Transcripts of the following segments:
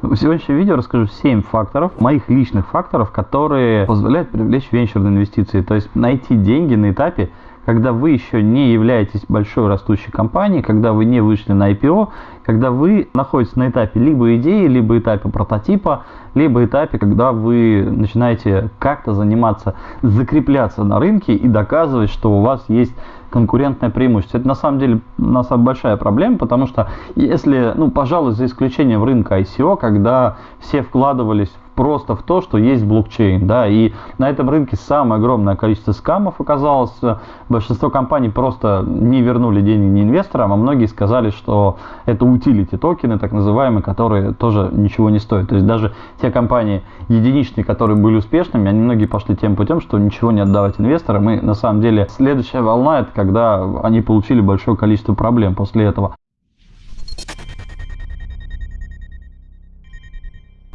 В сегодняшнем видео расскажу 7 факторов, моих личных факторов, которые позволяют привлечь венчурные инвестиции. То есть найти деньги на этапе, когда вы еще не являетесь большой растущей компанией, когда вы не вышли на IPO, когда вы находитесь на этапе либо идеи, либо этапе прототипа, либо этапе, когда вы начинаете как-то заниматься, закрепляться на рынке и доказывать, что у вас есть конкурентное преимущество. Это на самом деле у нас большая проблема, потому что если, ну, пожалуй, за исключением рынка ICO, когда все вкладывались в просто в то, что есть блокчейн, да, и на этом рынке самое огромное количество скамов оказалось, большинство компаний просто не вернули деньги ни инвесторам, а многие сказали, что это утилити токены, так называемые, которые тоже ничего не стоят. То есть даже те компании единичные, которые были успешными, они многие пошли тем путем, что ничего не отдавать инвесторам, и на самом деле следующая волна, это когда они получили большое количество проблем после этого.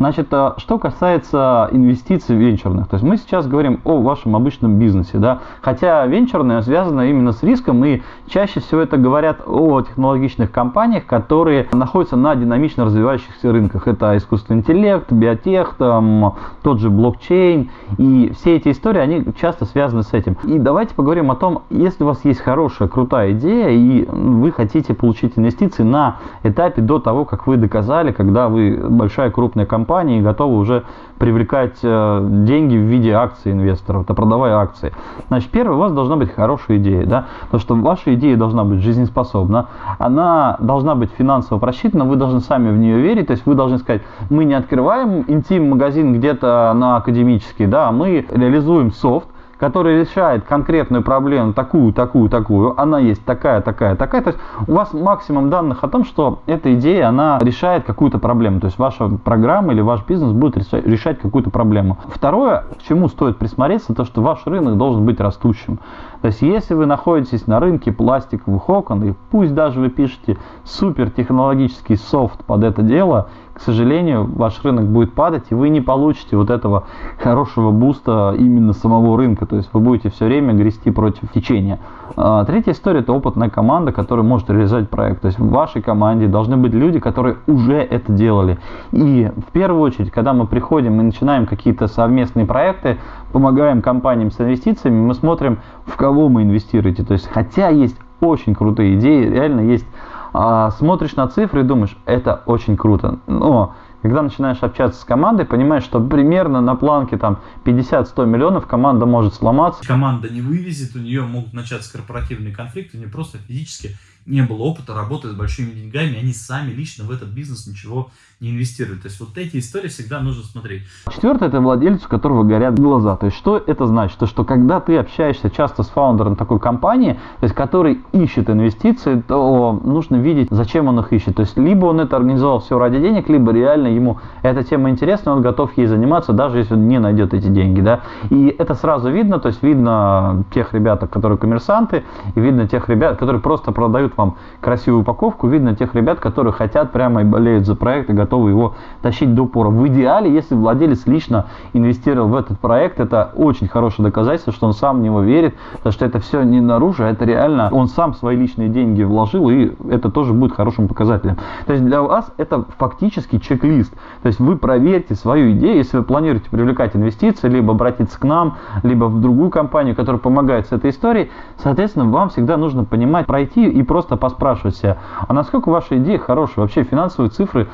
Значит, а, что касается инвестиций венчурных, то есть мы сейчас говорим о вашем обычном бизнесе, да, хотя венчурное связано именно с риском, и чаще всего это говорят о технологичных компаниях, которые находятся на динамично развивающихся рынках. Это искусственный интеллект, биотех, там, тот же блокчейн, и все эти истории, они часто связаны с этим. И давайте поговорим о том, если у вас есть хорошая, крутая идея, и вы хотите получить инвестиции на этапе до того, как вы доказали, когда вы большая крупная компания, компании готовы уже привлекать э, деньги в виде акций инвесторов, это продавая акции. Значит, первое, у вас должна быть хорошая идея, да, потому что ваша идея должна быть жизнеспособна, она должна быть финансово просчитана, вы должны сами в нее верить, то есть вы должны сказать, мы не открываем интим-магазин где-то на академический, да, мы реализуем софт, который решает конкретную проблему, такую, такую, такую, она есть такая, такая, такая. То есть у вас максимум данных о том, что эта идея, она решает какую-то проблему. То есть ваша программа или ваш бизнес будет решать какую-то проблему. Второе, к чему стоит присмотреться, то что ваш рынок должен быть растущим. То есть если вы находитесь на рынке пластиковых окон, и пусть даже вы пишете супер технологический софт под это дело, к сожалению, ваш рынок будет падать, и вы не получите вот этого хорошего буста именно самого рынка. То есть вы будете все время грести против течения. А, третья история – это опытная команда, которая может реализовать проект. То есть в вашей команде должны быть люди, которые уже это делали. И в первую очередь, когда мы приходим и начинаем какие-то совместные проекты, помогаем компаниям с инвестициями, мы смотрим, в кого мы инвестируете. То есть хотя есть очень крутые идеи, реально есть а, смотришь на цифры и думаешь, это очень круто. Но когда начинаешь общаться с командой, понимаешь, что примерно на планке там 50-100 миллионов команда может сломаться. Команда не вывезет, у нее могут начаться корпоративные конфликты, у нее просто физически не было опыта работы с большими деньгами, они сами лично в этот бизнес ничего не инвестируют. То есть вот эти истории всегда нужно смотреть. Четвертое, это владелец, у которого горят глаза. То есть что это значит? То, что когда ты общаешься часто с фаундером такой компании, то есть который ищет инвестиции, то нужно видеть, зачем он их ищет. То есть либо он это организовал все ради денег, либо реально ему эта тема интересна, он готов ей заниматься, даже если он не найдет эти деньги. Да? И это сразу видно, то есть видно тех ребят, которые коммерсанты, и видно тех ребят, которые просто продают дают вам красивую упаковку, видно тех ребят, которые хотят прямо и болеют за проект и готовы его тащить до упора. В идеале, если владелец лично инвестировал в этот проект, это очень хорошее доказательство, что он сам в него верит, потому что это все не наружу, а это реально он сам свои личные деньги вложил, и это тоже будет хорошим показателем. То есть для вас это фактически чек-лист. То есть вы проверьте свою идею, если вы планируете привлекать инвестиции, либо обратиться к нам, либо в другую компанию, которая помогает с этой историей, соответственно, вам всегда нужно понимать, пройти и просто поспрашивать себя, а насколько ваши идеи хорошие, вообще финансовые цифры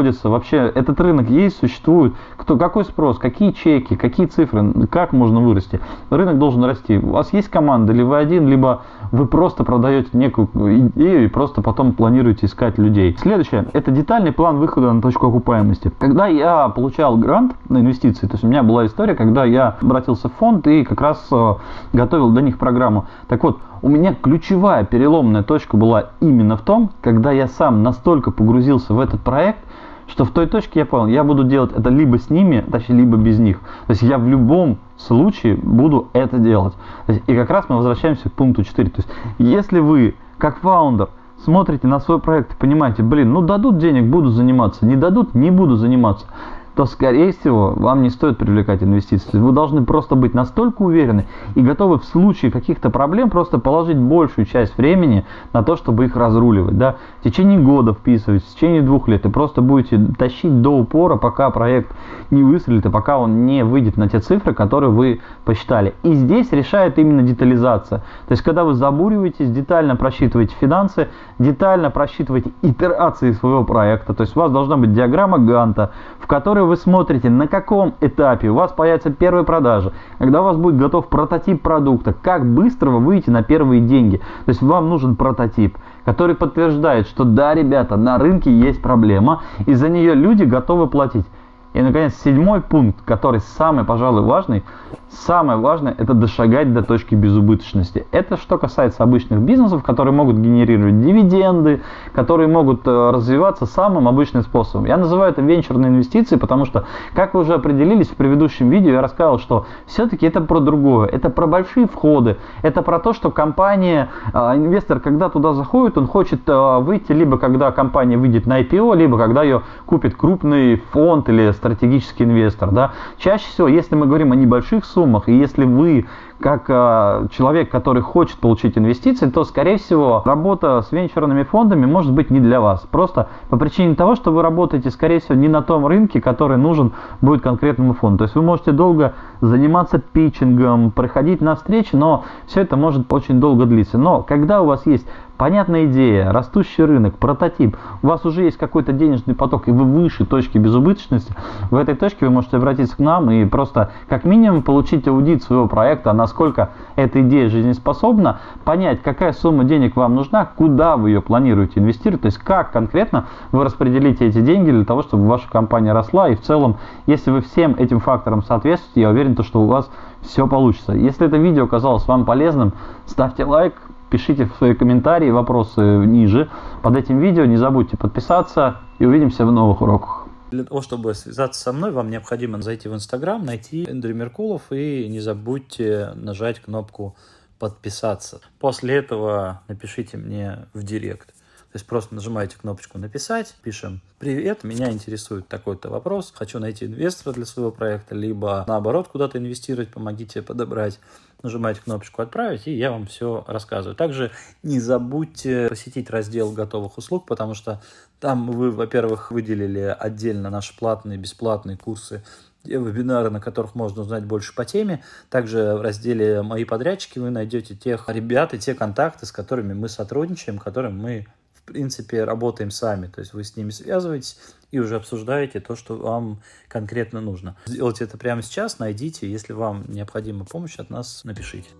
сходятся, вообще этот рынок есть, существует, кто, какой спрос, какие чеки, какие цифры, как можно вырасти. Рынок должен расти. У вас есть команда, вы один, либо вы просто продаете некую идею и просто потом планируете искать людей. Следующее, это детальный план выхода на точку окупаемости. Когда я получал грант на инвестиции, то есть у меня была история, когда я обратился в фонд и как раз э, готовил для них программу. Так вот, у меня ключевая переломная точка была именно в том, когда я сам настолько погрузился в этот проект, что в той точке я понял, я буду делать это либо с ними, точнее, либо без них. То есть я в любом случае буду это делать. Есть, и как раз мы возвращаемся к пункту 4. То есть если вы, как фаундер, смотрите на свой проект и понимаете, блин, ну дадут денег, буду заниматься, не дадут, не буду заниматься то, скорее всего, вам не стоит привлекать инвестиции. Вы должны просто быть настолько уверены и готовы в случае каких-то проблем просто положить большую часть времени на то, чтобы их разруливать. Да? В течение года вписывать, в течение двух лет, и просто будете тащить до упора, пока проект не выстрелит, и пока он не выйдет на те цифры, которые вы посчитали. И здесь решает именно детализация. То есть, когда вы забуриваетесь, детально просчитываете финансы, детально просчитываете итерации своего проекта, то есть у вас должна быть диаграмма Ганта, в которой вы смотрите, на каком этапе у вас появятся первые продажи, когда у вас будет готов прототип продукта, как быстро вы выйдете на первые деньги. То есть вам нужен прототип, который подтверждает, что да, ребята, на рынке есть проблема, и за нее люди готовы платить. И, наконец, седьмой пункт, который самый, пожалуй, важный. Самое важное – это дошагать до точки безубыточности. Это что касается обычных бизнесов, которые могут генерировать дивиденды, которые могут э, развиваться самым обычным способом. Я называю это венчурные инвестиции, потому что, как вы уже определились в предыдущем видео, я рассказал, что все-таки это про другое. Это про большие входы. Это про то, что компания, э, инвестор, когда туда заходит, он хочет э, выйти либо когда компания выйдет на IPO, либо когда ее купит крупный фонд или стратегический инвестор. Да? Чаще всего, если мы говорим о небольших суммах, и если вы как э, человек, который хочет получить инвестиции, то, скорее всего, работа с венчурными фондами может быть не для вас. Просто по причине того, что вы работаете, скорее всего, не на том рынке, который нужен будет конкретному фонду. То есть вы можете долго заниматься питчингом, приходить на встречи, но все это может очень долго длиться. Но когда у вас есть понятная идея, растущий рынок, прототип, у вас уже есть какой-то денежный поток, и вы выше точки безубыточности, в этой точке вы можете обратиться к нам и просто как минимум получить аудит своего проекта, насколько эта идея жизнеспособна, понять, какая сумма денег вам нужна, куда вы ее планируете инвестировать, то есть как конкретно вы распределите эти деньги для того, чтобы ваша компания росла, и в целом, если вы всем этим факторам соответствуете, я уверен, то, что у вас все получится. Если это видео оказалось вам полезным, ставьте лайк, пишите свои комментарии, вопросы ниже под этим видео. Не забудьте подписаться и увидимся в новых уроках. Для того, чтобы связаться со мной, вам необходимо зайти в Инстаграм, найти Эндрю Меркулов и не забудьте нажать кнопку подписаться. После этого напишите мне в директ. То есть просто нажимаете кнопочку «Написать», пишем «Привет, меня интересует такой-то вопрос, хочу найти инвестора для своего проекта, либо наоборот куда-то инвестировать, помогите подобрать». Нажимаете кнопочку «Отправить», и я вам все рассказываю. Также не забудьте посетить раздел готовых услуг, потому что там вы, во-первых, выделили отдельно наши платные, бесплатные курсы вебинары, на которых можно узнать больше по теме. Также в разделе «Мои подрядчики» вы найдете тех ребят и те контакты, с которыми мы сотрудничаем, которым мы принципе, работаем сами. То есть вы с ними связываетесь и уже обсуждаете то, что вам конкретно нужно. Сделайте это прямо сейчас, найдите. Если вам необходима помощь от нас, напишите.